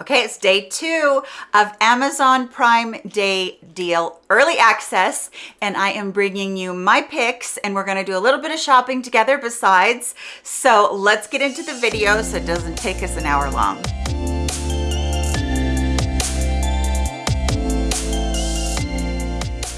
Okay, it's day two of Amazon Prime Day Deal Early Access, and I am bringing you my picks, and we're gonna do a little bit of shopping together besides. So let's get into the video so it doesn't take us an hour long.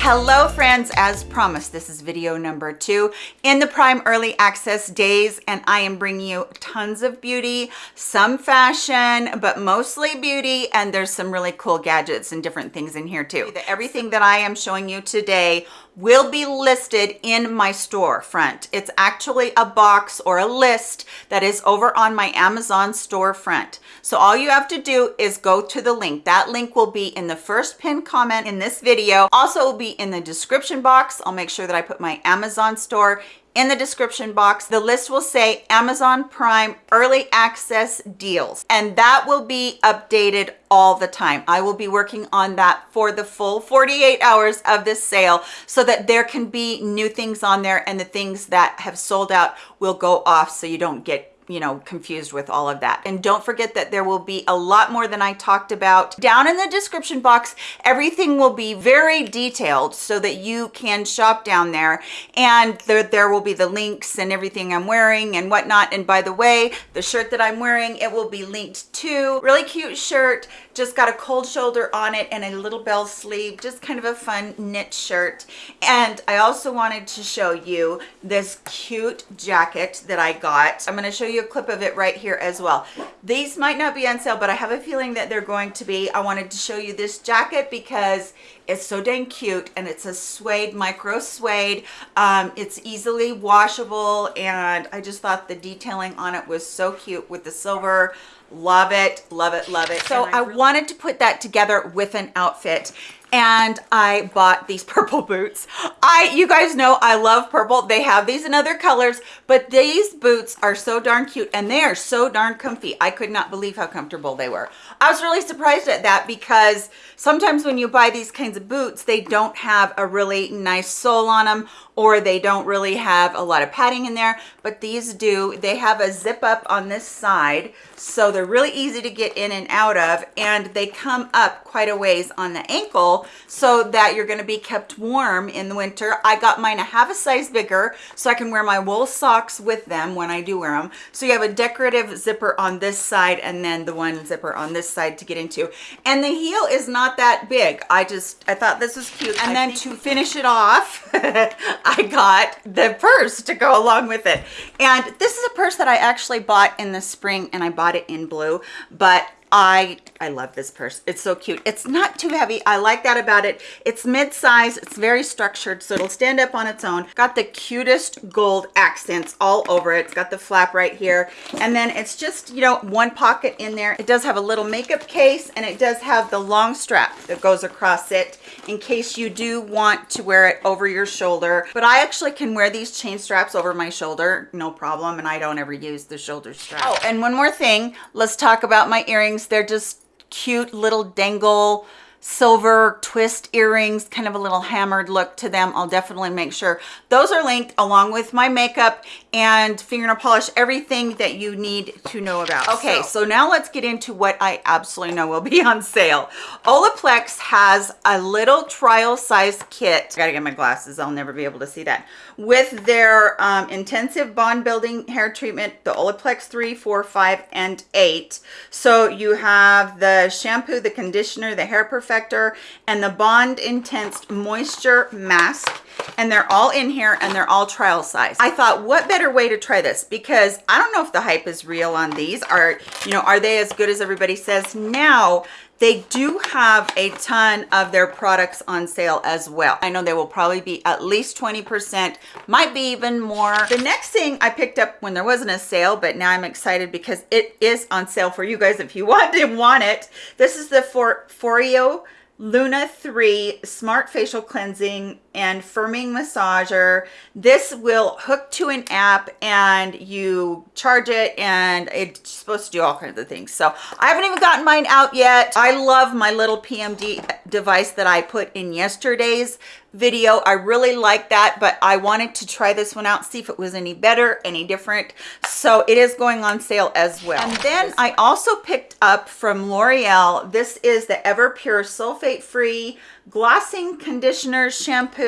Hello friends, as promised, this is video number two in the Prime Early Access days, and I am bringing you tons of beauty, some fashion, but mostly beauty, and there's some really cool gadgets and different things in here too. Everything that I am showing you today will be listed in my storefront. It's actually a box or a list that is over on my Amazon storefront. So all you have to do is go to the link. That link will be in the first pinned comment in this video. Also will be in the description box. I'll make sure that I put my Amazon store in the description box. The list will say amazon prime early access deals and that will be updated all the time. I will be working on that for the full 48 hours of this sale so that there can be new things on there and the things that have sold out will go off so you don't get you know, confused with all of that. And don't forget that there will be a lot more than I talked about down in the description box. Everything will be very detailed so that you can shop down there. And there, there will be the links and everything I'm wearing and whatnot. And by the way, the shirt that I'm wearing, it will be linked to. Really cute shirt, just got a cold shoulder on it and a little bell sleeve, just kind of a fun knit shirt. And I also wanted to show you this cute jacket that I got. I'm gonna show you a clip of it right here as well. These might not be on sale, but I have a feeling that they're going to be. I wanted to show you this jacket because it's so dang cute and it's a suede, micro suede. Um, it's easily washable and I just thought the detailing on it was so cute with the silver love it love it love it so i wanted to put that together with an outfit and I bought these purple boots. I, you guys know I love purple. They have these in other colors, but these boots are so darn cute and they are so darn comfy. I could not believe how comfortable they were. I was really surprised at that because sometimes when you buy these kinds of boots, they don't have a really nice sole on them or they don't really have a lot of padding in there, but these do. They have a zip up on this side, so they're really easy to get in and out of, and they come up quite a ways on the ankle so that you're gonna be kept warm in the winter. I got mine a half a size bigger so I can wear my wool socks with them when I do wear them. So you have a decorative zipper on this side and then the one zipper on this side to get into. And the heel is not that big. I just, I thought this was cute. And I then to finish it off, I got the purse to go along with it. And this is a purse that I actually bought in the spring and I bought it in blue, but I I love this purse. It's so cute. It's not too heavy. I like that about it. It's mid-size. It's very structured, so it'll stand up on its own. Got the cutest gold accents all over it. It's got the flap right here. And then it's just, you know, one pocket in there. It does have a little makeup case, and it does have the long strap that goes across it in case you do want to wear it over your shoulder. But I actually can wear these chain straps over my shoulder, no problem, and I don't ever use the shoulder strap. Oh, and one more thing. Let's talk about my earrings. They're just cute little dangle silver twist earrings kind of a little hammered look to them. I'll definitely make sure. Those are linked along with my makeup and fingernail polish everything that you need to know about. Okay so, so now let's get into what i absolutely know will be on sale. Olaplex has a little trial size kit. I gotta get my glasses. I'll never be able to see that. With their um, intensive bond building hair treatment the olaplex 3 4 5 and 8 so you have the shampoo the conditioner the hair perfect perfector and the bond intense moisture mask. And they're all in here and they're all trial size. I thought what better way to try this? Because i don't know if the hype is real on these. Are you know are they as good as everybody says? Now they do have a ton of their products on sale as well. I know they will probably be at least 20 percent might be even more. The next thing i picked up when there wasn't a sale but now i'm excited because it is on sale for you guys if you want to want it. This is the for foreo Luna 3 Smart Facial Cleansing and Firming Massager. This will hook to an app and you charge it and it's supposed to do all kinds of things. So I haven't even gotten mine out yet. I love my little PMD device that I put in yesterday's video. I really like that, but I wanted to try this one out, see if it was any better, any different. So it is going on sale as well. And then I also picked up from L'Oreal, this is the Everpure sulfate-free glossing conditioner shampoo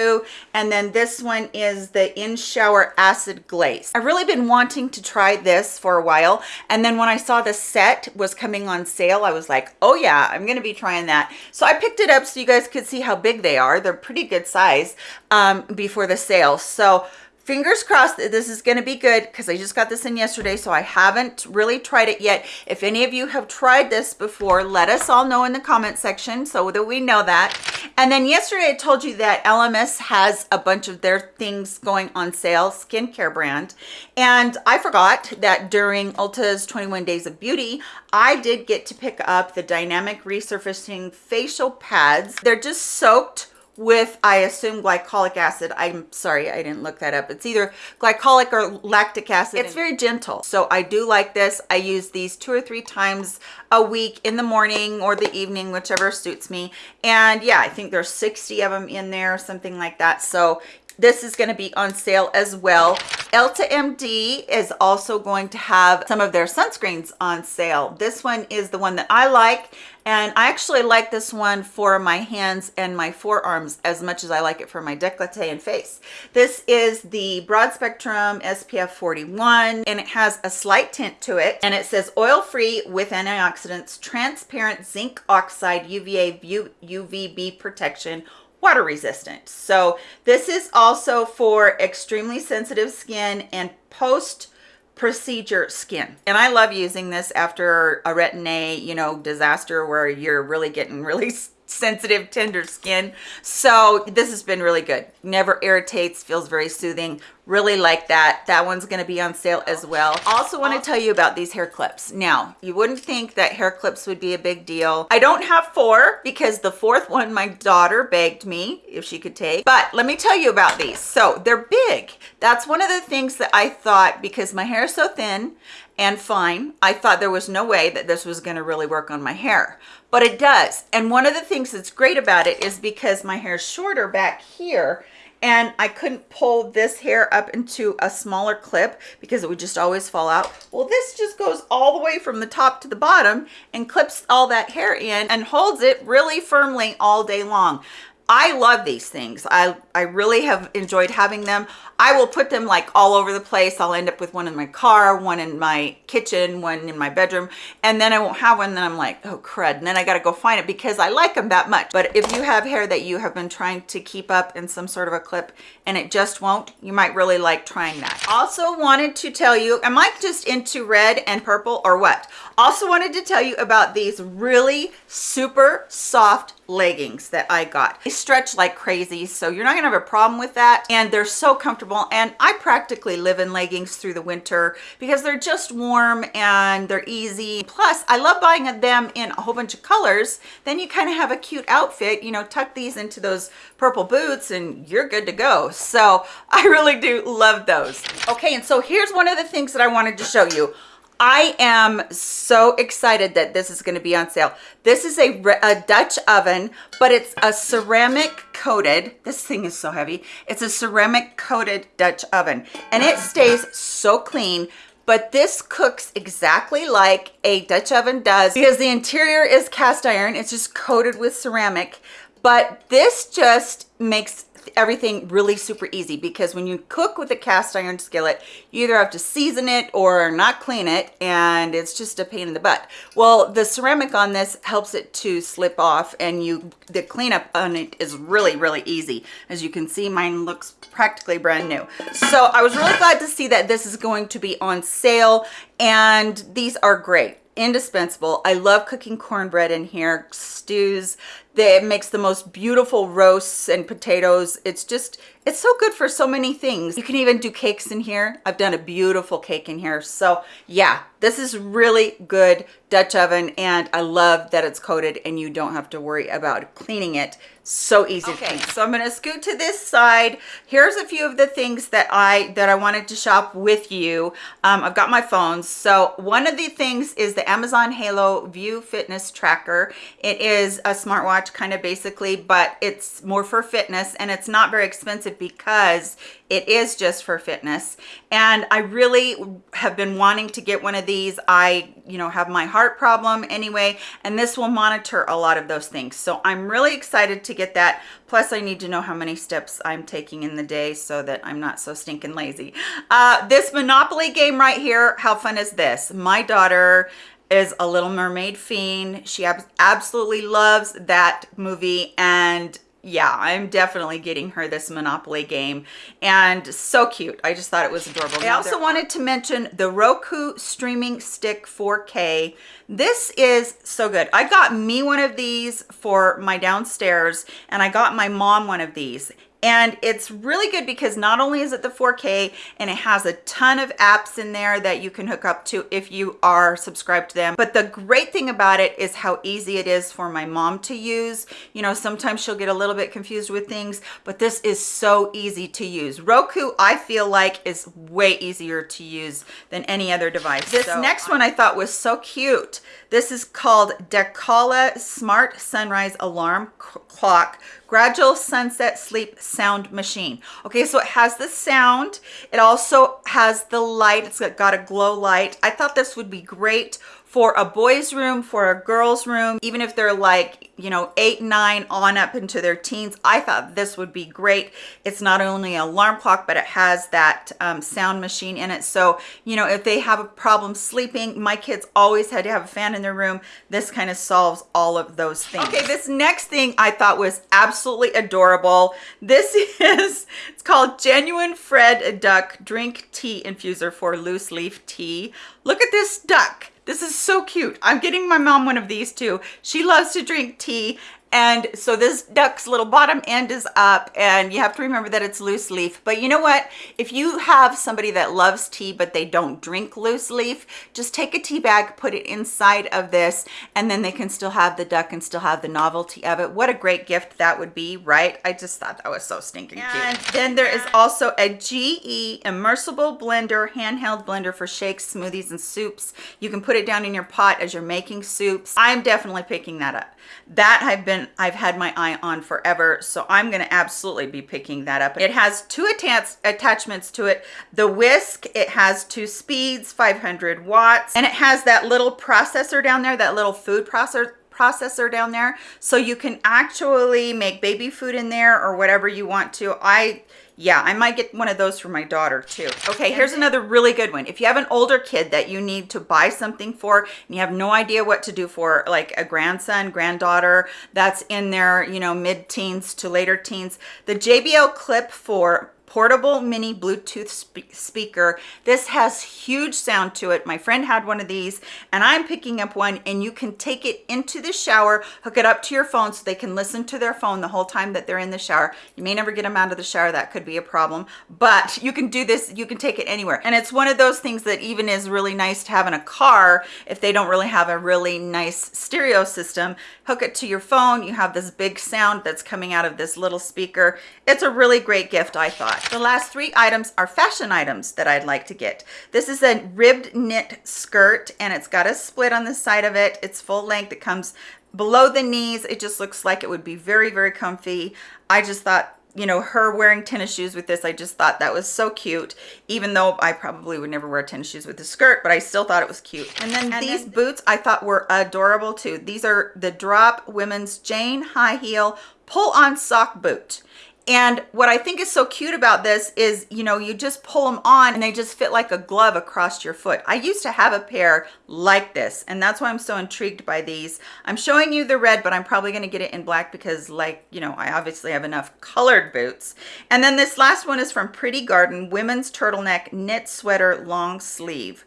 and then this one is the in shower acid glaze. I've really been wanting to try this for a while and then when i saw the set was coming on sale i was like oh yeah i'm gonna be trying that. So i picked it up so you guys could see how big they are. They're pretty good size um, before the sale. So fingers crossed that this is going to be good because I just got this in yesterday so I haven't really tried it yet. If any of you have tried this before let us all know in the comment section so that we know that. And then yesterday I told you that Elemis has a bunch of their things going on sale skincare brand. And I forgot that during Ulta's 21 days of beauty I did get to pick up the dynamic resurfacing facial pads. They're just soaked with i assume glycolic acid. I'm sorry i didn't look that up. It's either glycolic or lactic acid it's very gentle. So i do like this. I use these two or three times a week in the morning or the evening whichever suits me. And yeah i think there's 60 of them in there something like that. So this is going to be on sale as well Elta MD is also going to have some of their sunscreens on sale this one is the one that i like and I actually like this one for my hands and my forearms as much as I like it for my décolleté and face. This is the broad spectrum SPF 41 and it has a slight tint to it and it says oil free with antioxidants, transparent zinc oxide UVA UVB protection water resistant. So this is also for extremely sensitive skin and post procedure skin and i love using this after a retin-a you know disaster where you're really getting really sensitive tender skin. So this has been really good. Never irritates feels very soothing. Really like that. That one's going to be on sale as well. Also want to tell you about these hair clips. Now you wouldn't think that hair clips would be a big deal. I don't have four because the fourth one my daughter begged me if she could take. But let me tell you about these. So they're big. That's one of the things that i thought because my hair is so thin and fine i thought there was no way that this was going to really work on my hair but it does and one of the things that's great about it is because my hair is shorter back here and I couldn't pull this hair up into a smaller clip because it would just always fall out. Well, this just goes all the way from the top to the bottom and clips all that hair in and holds it really firmly all day long. I love these things. I, I really have enjoyed having them. I will put them like all over the place. I'll end up with one in my car, one in my kitchen, one in my bedroom, and then I won't have one. Then I'm like, oh crud. And then I got to go find it because I like them that much. But if you have hair that you have been trying to keep up in some sort of a clip and it just won't, you might really like trying that. Also wanted to tell you, am I just into red and purple or what? Also wanted to tell you about these really super soft leggings that I got. They stretch like crazy, so you're not gonna have a problem with that. And they're so comfortable. And I practically live in leggings through the winter because they're just warm and they're easy. Plus, I love buying them in a whole bunch of colors. Then you kind of have a cute outfit, you know, tuck these into those purple boots and you're good to go. So I really do love those. Okay, and so here's one of the things that I wanted to show you. I am so excited that this is going to be on sale. This is a, a, Dutch oven, but it's a ceramic coated, this thing is so heavy. It's a ceramic coated Dutch oven and it stays so clean but this cooks exactly like a Dutch oven does because the interior is cast iron. It's just coated with ceramic, but this just makes everything really super easy because when you cook with a cast iron skillet you either have to season it or not clean it and it's just a pain in the butt. Well the ceramic on this helps it to slip off and you the cleanup on it is really really easy. As you can see mine looks practically brand new. So i was really glad to see that this is going to be on sale and these are great. Indispensable. I love cooking cornbread in here. Stews that makes the most beautiful roasts and potatoes. It's just it's so good for so many things. You can even do cakes in here. I've done a beautiful cake in here. So yeah this is really good dutch oven and i love that it's coated and you don't have to worry about cleaning it. So easy okay so i'm going to scoot to this side. Here's a few of the things that i that i wanted to shop with you. Um, i've got my phones. So one of the things is the amazon halo view fitness tracker. It is a smartwatch kind of basically, but it's more for fitness and it's not very expensive because it is just for fitness. And I really have been wanting to get one of these. I, you know, have my heart problem anyway, and this will monitor a lot of those things. So I'm really excited to get that. Plus I need to know how many steps I'm taking in the day so that I'm not so stinking lazy. Uh, this Monopoly game right here, how fun is this? My daughter is a Little Mermaid fiend. She ab absolutely loves that movie and yeah, I'm definitely getting her this Monopoly game and so cute. I just thought it was adorable. I also wanted to mention the Roku Streaming Stick 4K. This is so good. I got me one of these for my downstairs and I got my mom one of these and it's really good because not only is it the 4K and it has a ton of apps in there that you can hook up to if you are subscribed to them. But the great thing about it is how easy it is for my mom to use. You know, sometimes she'll get a little bit confused with things, but this is so easy to use. Roku, I feel like is way easier to use than any other device. This so next one I thought was so cute. This is called Decala Smart Sunrise Alarm Clock gradual sunset sleep sound machine. Okay so it has the sound. It also has the light. It's got a glow light. I thought this would be great for a boys room for a girls room even if they're like you know eight nine on up into their teens i thought this would be great. It's not only an alarm clock but it has that um, sound machine in it. So you know if they have a problem sleeping my kids always had to have a fan in their room. This kind of solves all of those things. Okay this next thing i thought was absolutely adorable. This is it's called genuine fred duck drink tea infuser for loose leaf tea. Look at this duck this is so cute. I'm getting my mom one of these too. She loves to drink tea and so this duck's little bottom end is up and you have to remember that it's loose leaf. But you know what? If you have somebody that loves tea, but they don't drink loose leaf, just take a tea bag, put it inside of this, and then they can still have the duck and still have the novelty of it. What a great gift that would be, right? I just thought that was so stinking cute. and cute. then there is also a GE immersible blender, handheld blender for shakes, smoothies, and soups. You can put it down in your pot as you're making soups. I'm definitely picking that up. That I've been I've had my eye on forever. So I'm to absolutely be picking that up. It has two attach attachments to it. The whisk, it has two speeds, 500 watts, and it has that little processor down there, that little food processor processor down there so you can actually make baby food in there or whatever you want to i yeah i might get one of those for my daughter too. Okay here's another really good one. If you have an older kid that you need to buy something for and you have no idea what to do for like a grandson granddaughter that's in their you know mid-teens to later teens the jbl clip 4 portable mini Bluetooth spe speaker. This has huge sound to it. My friend had one of these and I'm picking up one and you can take it into the shower, hook it up to your phone so they can listen to their phone the whole time that they're in the shower. You may never get them out of the shower. That could be a problem, but you can do this. You can take it anywhere. And it's one of those things that even is really nice to have in a car if they don't really have a really nice stereo system. Hook it to your phone. You have this big sound that's coming out of this little speaker. It's a really great gift, I thought. The last three items are fashion items that I'd like to get. This is a ribbed knit skirt and it's got a split on the side of it. It's full length. It comes below the knees. It just looks like it would be very, very comfy. I just thought you know her wearing tennis shoes with this i just thought that was so cute even though i probably would never wear tennis shoes with the skirt but i still thought it was cute and then and these then, boots i thought were adorable too these are the drop women's jane high heel pull on sock boot and what I think is so cute about this is, you know, you just pull them on and they just fit like a glove across your foot. I used to have a pair like this and that's why I'm so intrigued by these. I'm showing you the red, but I'm probably going to get it in black because like, you know, I obviously have enough colored boots. And then this last one is from Pretty Garden, women's turtleneck knit sweater long sleeve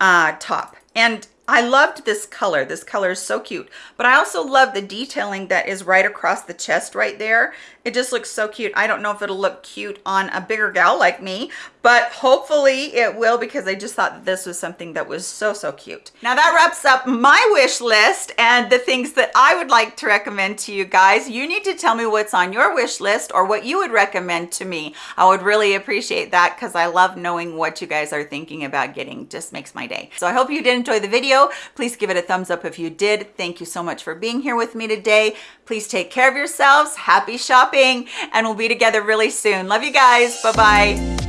uh, top. And I loved this color. This color is so cute. But I also love the detailing that is right across the chest right there. It just looks so cute. I don't know if it'll look cute on a bigger gal like me, but hopefully it will because I just thought this was something that was so, so cute. Now that wraps up my wish list and the things that I would like to recommend to you guys. You need to tell me what's on your wish list or what you would recommend to me. I would really appreciate that because I love knowing what you guys are thinking about getting. Just makes my day. So I hope you did enjoy the video. Please give it a thumbs up if you did. Thank you so much for being here with me today. Please take care of yourselves. Happy shopping and we'll be together really soon. Love you guys. Bye-bye.